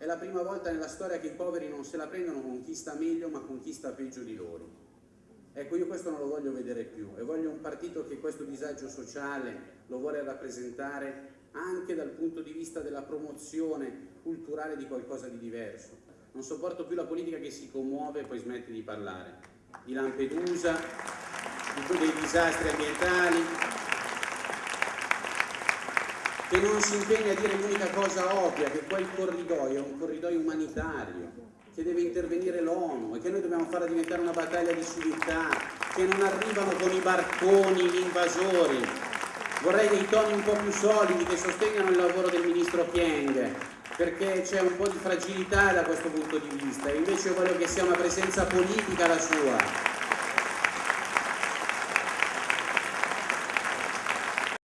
È la prima volta nella storia che i poveri non se la prendono con chi sta meglio ma con chi sta peggio di loro. Ecco, io questo non lo voglio vedere più e voglio un partito che questo disagio sociale lo vuole rappresentare anche dal punto di vista della promozione culturale di qualcosa di diverso. Non sopporto più la politica che si commuove e poi smette di parlare. Di Lampedusa, di dei disastri ambientali, che non si impegna a dire l'unica cosa ovvia, che quel corridoio è un corridoio umanitario, che deve intervenire l'ONU e che noi dobbiamo farla diventare una battaglia di civiltà, che non arrivano con i barconi gli invasori. Vorrei dei toni un po' più solidi che sostengano il lavoro del ministro Pieng, perché c'è un po' di fragilità da questo punto di vista e invece io voglio che sia una presenza politica la sua,